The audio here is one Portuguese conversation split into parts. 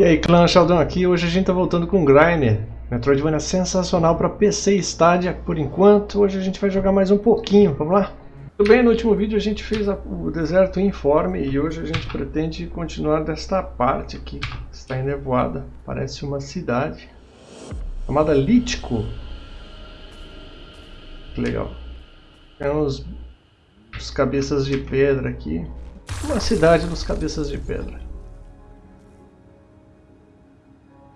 E aí, clã Sheldon aqui. Hoje a gente tá voltando com Griner. Metroidvania sensacional para PC Stadia por enquanto. Hoje a gente vai jogar mais um pouquinho. Vamos lá? Tudo bem, no último vídeo a gente fez a, o deserto informe e hoje a gente pretende continuar desta parte aqui. Está enevoada. Parece uma cidade chamada Lítico. Legal. Tem uns cabeças de pedra aqui. Uma cidade dos cabeças de pedra.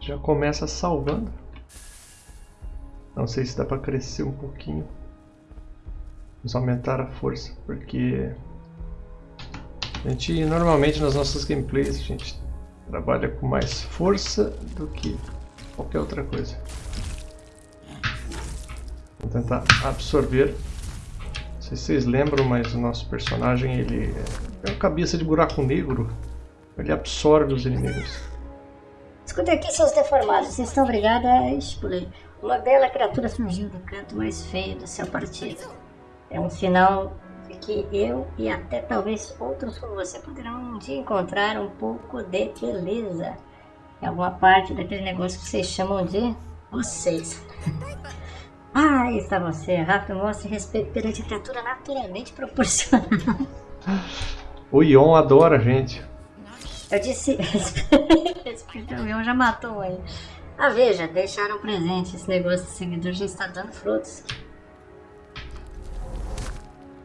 Já começa salvando. Não sei se dá para crescer um pouquinho. Vamos aumentar a força, porque a gente normalmente nas nossas gameplays a gente trabalha com mais força do que qualquer outra coisa. Vou tentar absorver. Não sei se vocês lembram, mas o nosso personagem ele é uma cabeça de buraco negro. Ele absorve os inimigos. Escuta aqui, seus deformados, vocês estão obrigados a explodir. Uma bela criatura surgiu do canto mais feio do seu partido. É um sinal de que eu e até talvez outros como você poderão um dia encontrar um pouco de beleza em alguma parte daquele negócio que vocês chamam de vocês. ah, aí está você. Rápido, mostre respeito perante a criatura naturalmente proporcional. O Ion adora a gente. Eu disse. o Ion já matou aí. Ah, veja, deixaram presente. Esse negócio de seguidor já está dando frutos.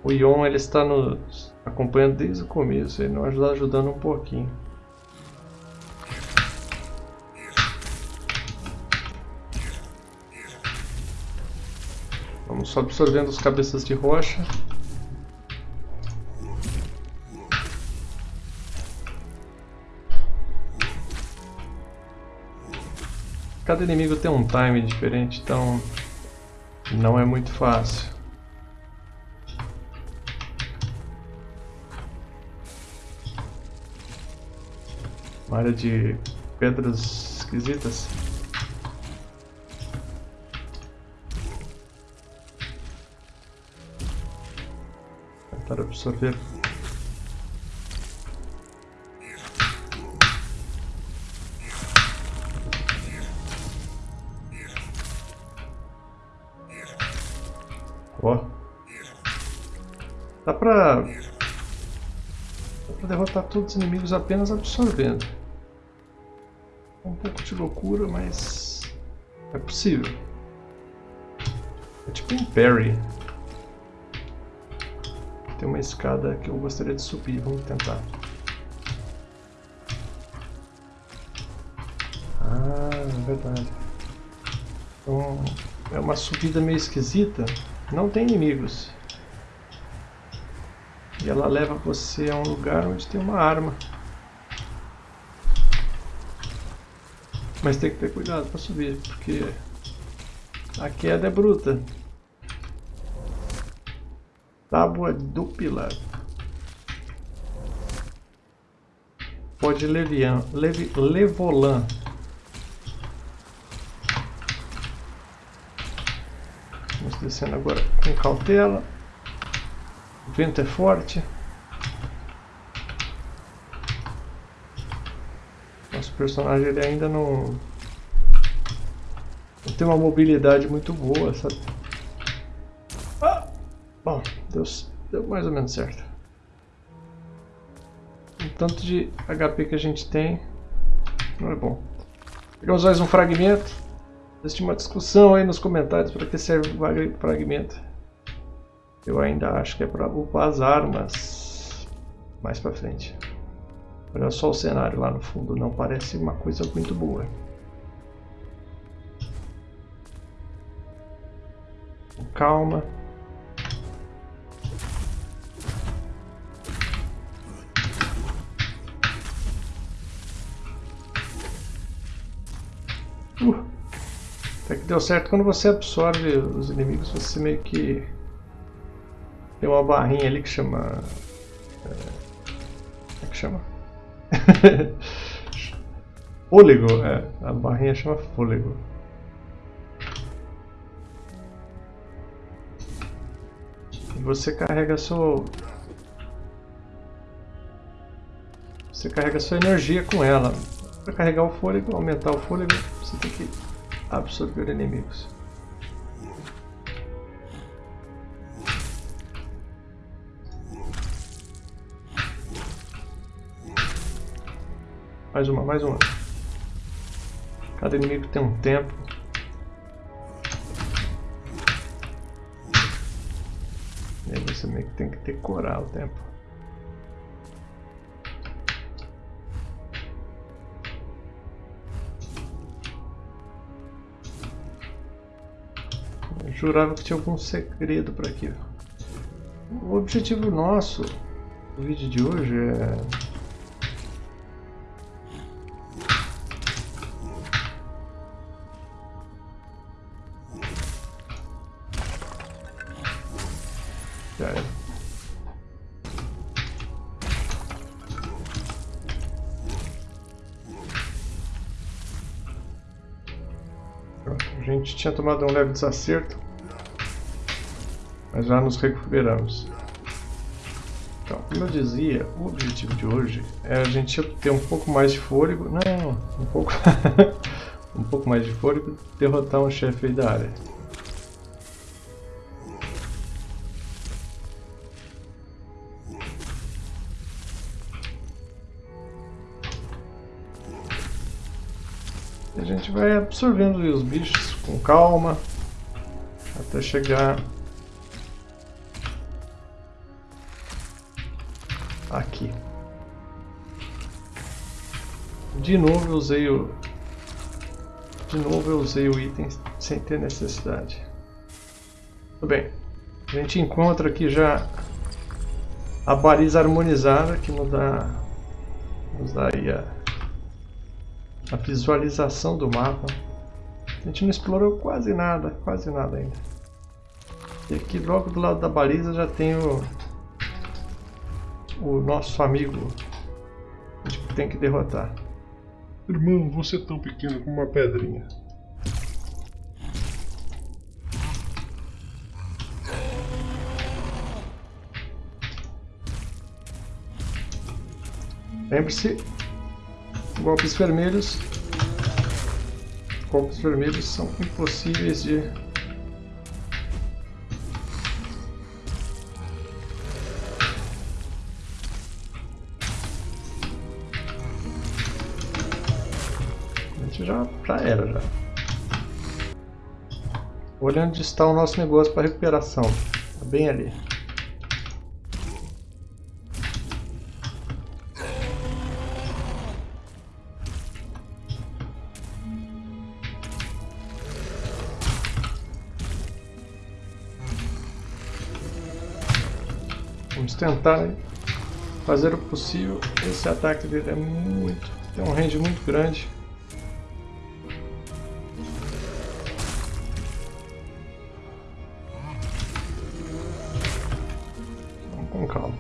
O Ion ele está nos acompanhando desde o começo, ele nos está ajudando um pouquinho. Vamos só absorvendo os cabeças de rocha. Cada inimigo tem um time diferente, então não é muito fácil. Uma área de pedras esquisitas. Tentar absorver pra... Dá pra derrotar todos os inimigos apenas absorvendo. Um pouco de loucura, mas... É possível. É tipo um parry. Tem uma escada que eu gostaria de subir, vamos tentar. Ah, é verdade. Então, é uma subida meio esquisita. Não tem inimigos. Ela leva você a um lugar onde tem uma arma. Mas tem que ter cuidado para subir, porque a queda é bruta. Tábua dupla. Pode levian, levi, levolan. descendo agora com cautela. O vento é forte. Nosso personagem ele ainda não, não tem uma mobilidade muito boa, sabe? Ah! Bom, deu, deu mais ou menos certo. O tanto de HP que a gente tem não é bom. Pegamos mais um fragmento. Existe uma discussão aí nos comentários para que serve o fragmento. Eu ainda acho que é para upar as armas mais para frente. Olha só o cenário lá no fundo, não parece uma coisa muito boa. Calma. Uh. Até que deu certo quando você absorve os inimigos, você meio que tem uma barrinha ali que chama. É, é que chama? fôlego, é. A barrinha chama fôlego. E você carrega seu. Você carrega sua energia com ela. Para carregar o fôlego, aumentar o fôlego, você tem que absorver inimigos. Mais uma, mais uma. Cada inimigo tem um tempo. E aí você meio que tem que decorar o tempo. Eu jurava que tinha algum segredo por aqui. O objetivo nosso do vídeo de hoje é gente tinha tomado um leve desacerto, mas já nos recuperamos. Então, como eu dizia, o objetivo de hoje é a gente ter um pouco mais de fôlego, não, um pouco, um pouco mais de fôlego, derrotar um chefe da área. Vai absorvendo os bichos com calma até chegar aqui. De novo eu usei o de novo eu usei o item sem ter necessidade. Tudo bem. A gente encontra aqui já a baliza harmonizada que nos dá nos dá aí a, a visualização do mapa. A gente não explorou quase nada, quase nada ainda. E aqui logo do lado da baliza já tem o, o nosso amigo que a gente tem que derrotar. Irmão, você é tão pequeno como uma pedrinha. Lembre-se, golpes vermelhos Copos vermelhos são impossíveis de já, já era já. Olhando onde está o nosso negócio para recuperação. Tá bem ali. Tentar fazer o possível. Esse ataque dele é muito. tem um range muito grande. Vamos com calma.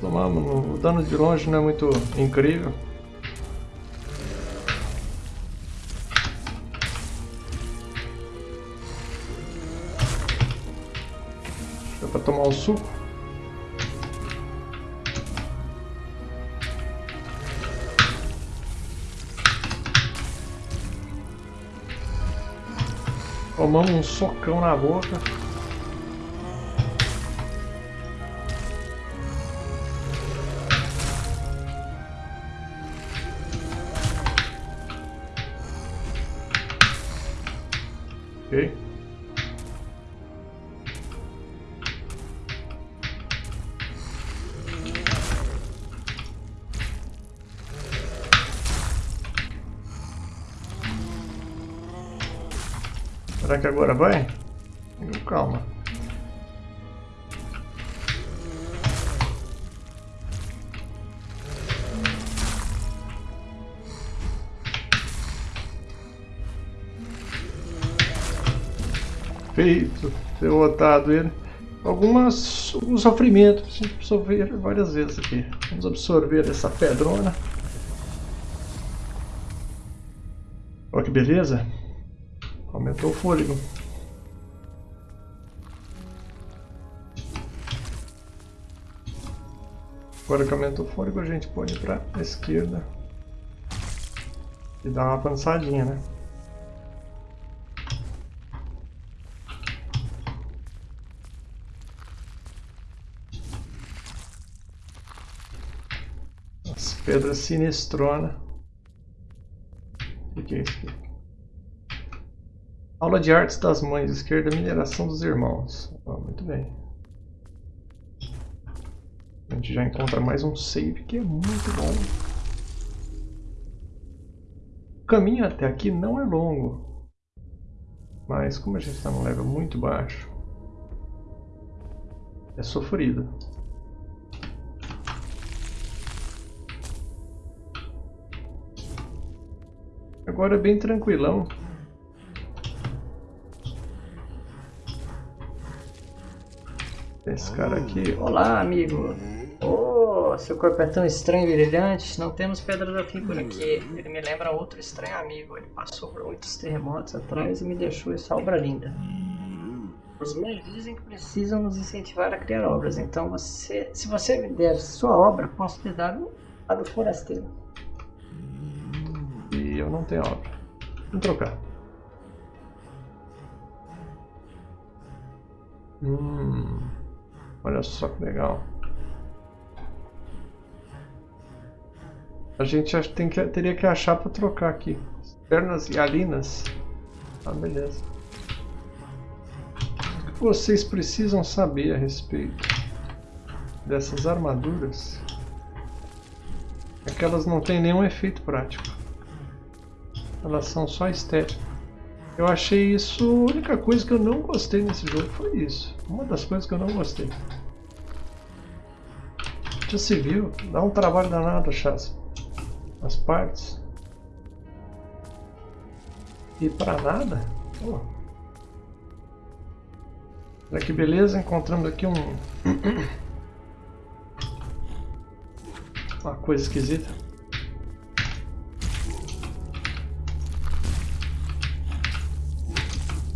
Tomamos, o dano de longe não é muito incrível. Suco. Tomamos um socão na boca. Ok. Será que agora vai? Calma. Feito, derrotado ele. Algumas, alguns sofrimentos, a gente absorver várias vezes aqui. Vamos absorver essa pedrona. Olha que beleza. Aumentou o fôlego. Agora que aumentou o fôlego, a gente pode ir para a esquerda e dar uma avançadinha, né? As pedras sinistrona. O que é isso aqui? Aula de artes das mães, esquerda, mineração dos irmãos. Oh, muito bem. A gente já encontra mais um save que é muito bom. O caminho até aqui não é longo. Mas como a gente está num level muito baixo, é sofrido. Agora é bem tranquilão. Esse cara aqui. Olá, amigo. Oh, seu corpo é tão estranho e brilhante. Não temos pedra da fim por aqui. Ele me lembra outro estranho amigo. Ele passou por muitos terremotos atrás e me deixou essa obra linda. Os meus dizem que precisam nos incentivar a criar obras. Então, você, se você me der sua obra, posso te dar a do forasteiro. E eu não tenho obra. Vamos trocar. Hum. Olha só que legal. A gente tem que, teria que achar para trocar aqui. Pernas e alinas. Ah, beleza. O que vocês precisam saber a respeito dessas armaduras é que elas não têm nenhum efeito prático. Elas são só estéticas. Eu achei isso a única coisa que eu não gostei nesse jogo foi isso. Uma das coisas que eu não gostei. Já se viu? Dá um trabalho danado achar as partes. E pra nada? Oh. Olha que beleza, encontramos aqui um... Uma coisa esquisita.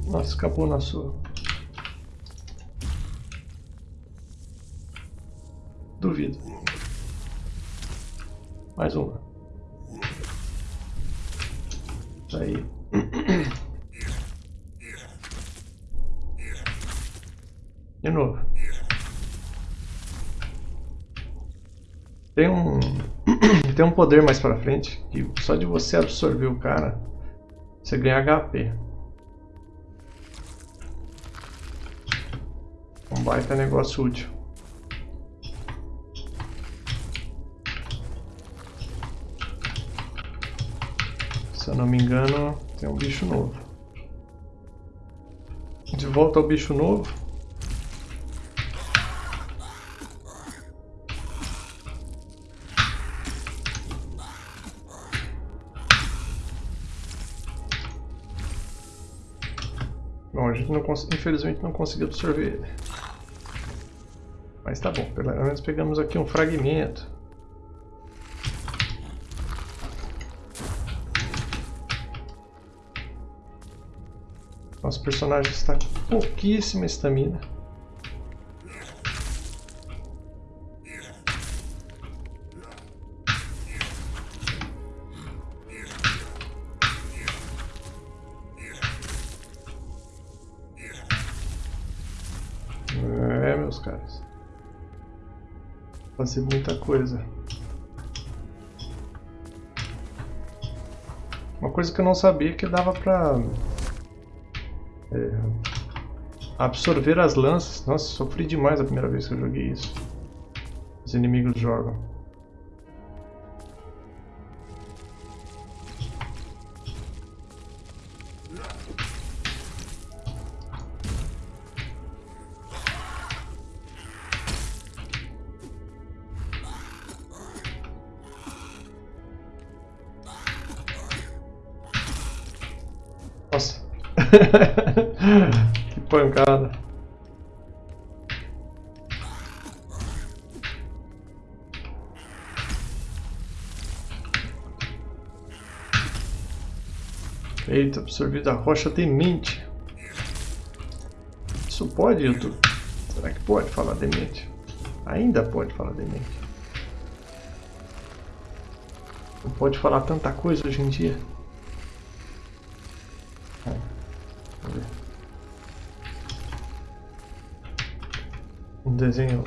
Nossa, escapou na sua. Mais uma. Tá aí. De novo. Tem um tem um poder mais pra frente que só de você absorver o cara você ganha HP. Um baita negócio útil. Eu não me engano, tem um bicho novo. De volta ao bicho novo. Bom, a gente não infelizmente não conseguiu absorver ele. Mas tá bom, pelo menos pegamos aqui um fragmento. Nosso personagem está com pouquíssima estamina. É, meus caras fazer muita coisa. Uma coisa que eu não sabia que dava pra é, absorver as lanças. Nossa, sofri demais a primeira vez que eu joguei isso. Os inimigos jogam. que pancada. Eita, absorvida a rocha demente. Isso pode, YouTube? Será que pode falar demente? Ainda pode falar demente. Não pode falar tanta coisa hoje em dia. Um desenho.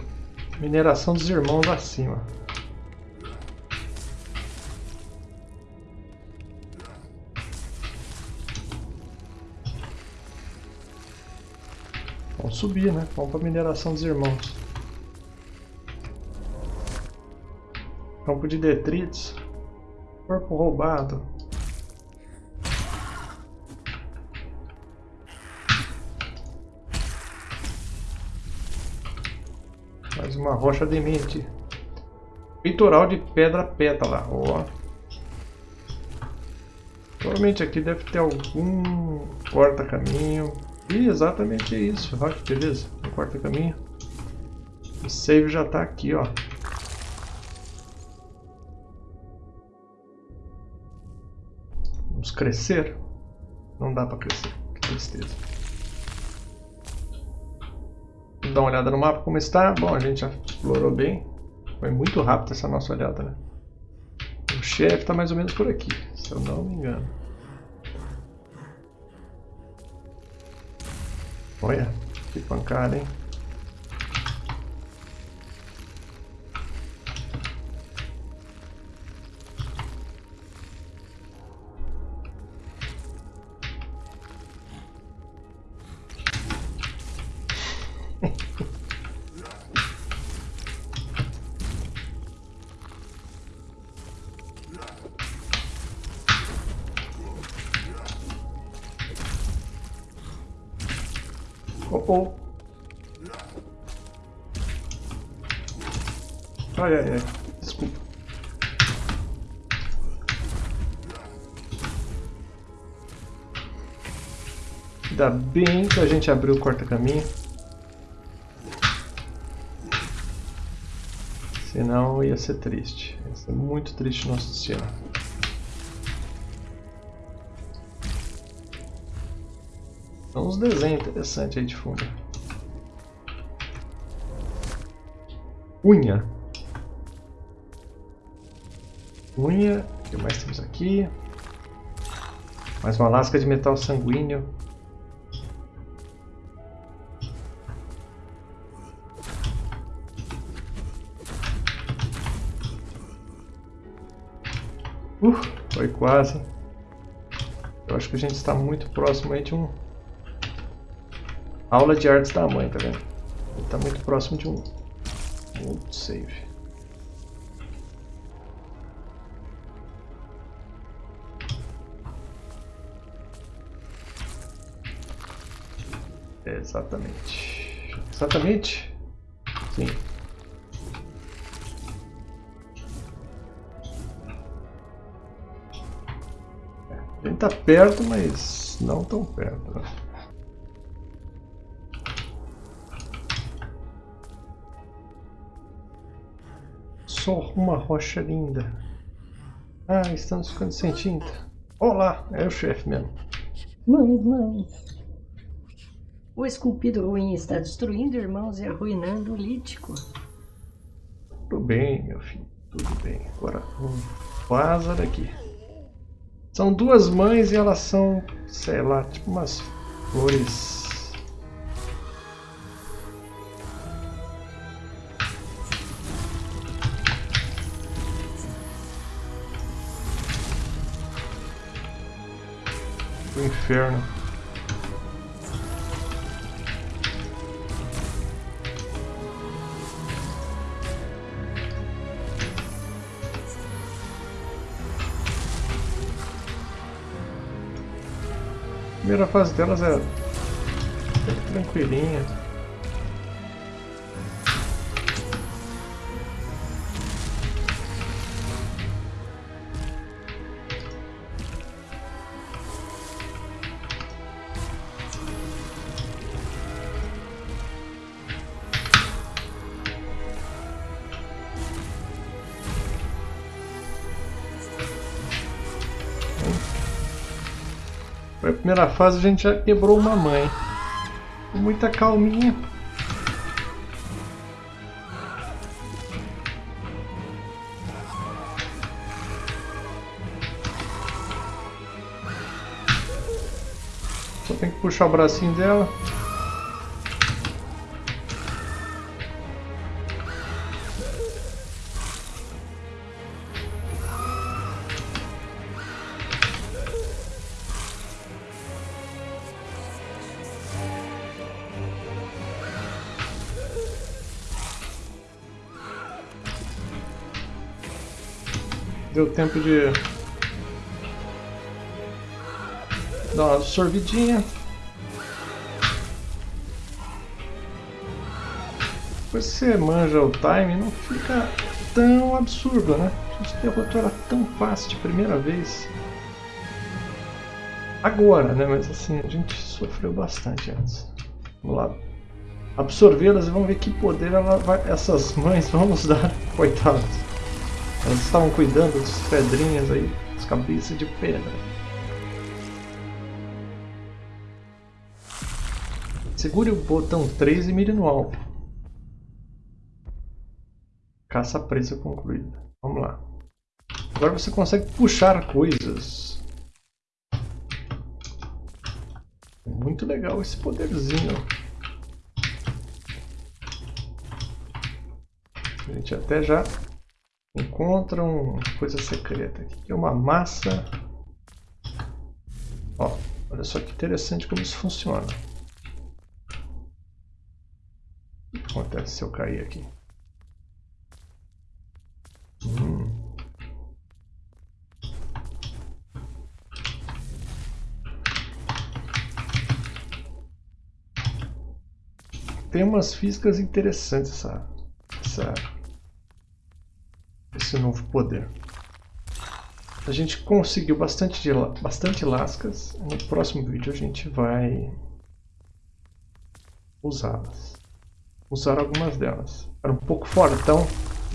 Mineração dos irmãos acima. Vamos subir, né? Vamos para mineração dos irmãos. Campo de detritos. Corpo roubado. Rocha demente. Peitoral de pedra pétala. Ó. Provavelmente aqui deve ter algum corta-caminho. E exatamente isso. Olha que beleza. Um corta-caminho. O save já está aqui, ó. Vamos crescer? Não dá para crescer. Que tristeza. Dar uma olhada no mapa como está. Bom, a gente já explorou bem. Foi muito rápido essa nossa olhada, né? O chefe está mais ou menos por aqui, se eu não me engano. Olha, que pancada, hein? Oh, oh. Ai, ai, ai. Desculpa. Ainda bem que a gente abriu o corta-caminho. Senão ia ser triste. Ia ser muito triste nosso destino. São uns desenhos interessantes aí de fundo. Unha. Unha. O que mais temos aqui? Mais uma lasca de metal sanguíneo. Uh, foi quase. Eu acho que a gente está muito próximo aí de um Aula de artes da mãe, tá vendo? Ele tá muito próximo de um, um save. Exatamente. Exatamente? Sim. Ele tá perto, mas não tão perto. Só uma rocha linda. Ah, estamos ficando sem tinta. Olá, é o chefe mesmo. Mães, mães. O esculpido ruim está destruindo irmãos e arruinando o lítico. Tudo bem, meu filho. Tudo bem. Agora vaza daqui. São duas mães e elas são, sei lá, tipo umas flores inferno. Primeira fase delas é tranquilinha. Na primeira fase a gente já quebrou uma mãe. Com muita calminha. Só tem que puxar o bracinho dela. Deu tempo de dar uma absorvidinha. Depois que você manja o time, não fica tão absurdo, né? A gente derrotou ela tão fácil de primeira vez. Agora, né? Mas assim, a gente sofreu bastante antes. Vamos lá. Absorvê-las e vamos ver que poder vai, essas mães vão nos dar. Coitadas. Elas estavam cuidando dos pedrinhas aí, as cabeças de pedra. Segure o botão 3 e mire no alvo. Caça presa concluída. Vamos lá. Agora você consegue puxar coisas. Muito legal esse poderzinho. A gente até já encontra uma coisa secreta aqui, que é uma massa. Ó, olha só que interessante como isso funciona. O que acontece se eu cair aqui? Hum. Tem umas físicas interessantes essa, essa esse novo poder. A gente conseguiu bastante, de, bastante lascas. No próximo vídeo a gente vai usá-las. Usar algumas delas. Era um pouco fortão.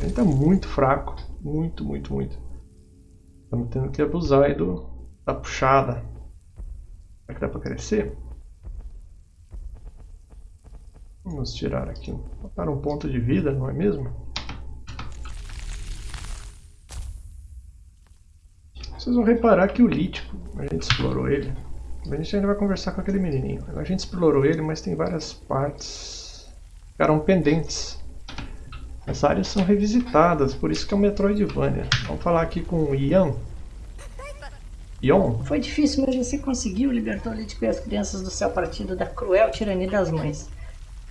Ainda muito fraco. Muito, muito, muito. Estamos tendo que abusar aí do, da puxada. Será que dá para crescer? Vamos tirar aqui. Botar um ponto de vida, não é mesmo? Vocês vão reparar que o lítico, a gente explorou ele. A gente ainda vai conversar com aquele menininho. A gente explorou ele, mas tem várias partes que ficaram pendentes. As áreas são revisitadas, por isso que é um Metroidvania. Vamos falar aqui com o Ian. Ion? Foi difícil, mas você conseguiu, libertou o Lítico e as crianças do céu partido da cruel tirania das mães.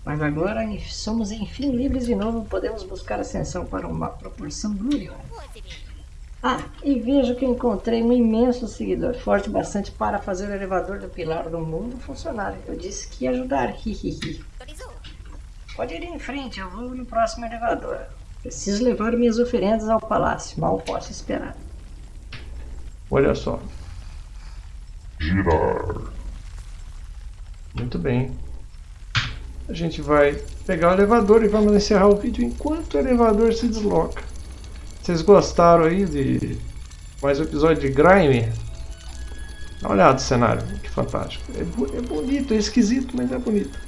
Mas agora somos enfim livres de novo, podemos buscar ascensão para uma proporção gloriosa. Ah, e vejo que encontrei um imenso seguidor, forte bastante para fazer o elevador do pilar do mundo funcionar. Eu disse que ia ajudar, hihihi. Pode ir em frente, eu vou no próximo elevador. Preciso levar minhas oferendas ao palácio, mal posso esperar. Olha só. Girar. Muito bem. A gente vai pegar o elevador e vamos encerrar o vídeo enquanto o elevador se desloca. Vocês gostaram aí de mais um episódio de Grime? Dá uma olhada no cenário, que fantástico. É, é bonito, é esquisito, mas é bonito.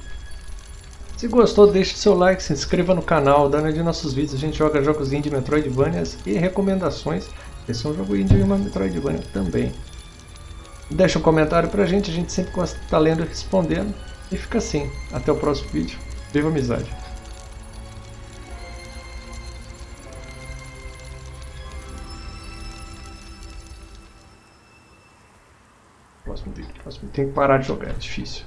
Se gostou, deixe seu like, se inscreva no canal, dá uma de nossos vídeos. A gente joga jogos indie, Metroidvanias e recomendações. Esse é um jogo indie e uma Metroidvania também. Deixa um comentário pra gente, a gente sempre gosta de estar lendo e respondendo. E fica assim. Até o próximo vídeo. Viva amizade! Tem que parar de jogar, é difícil.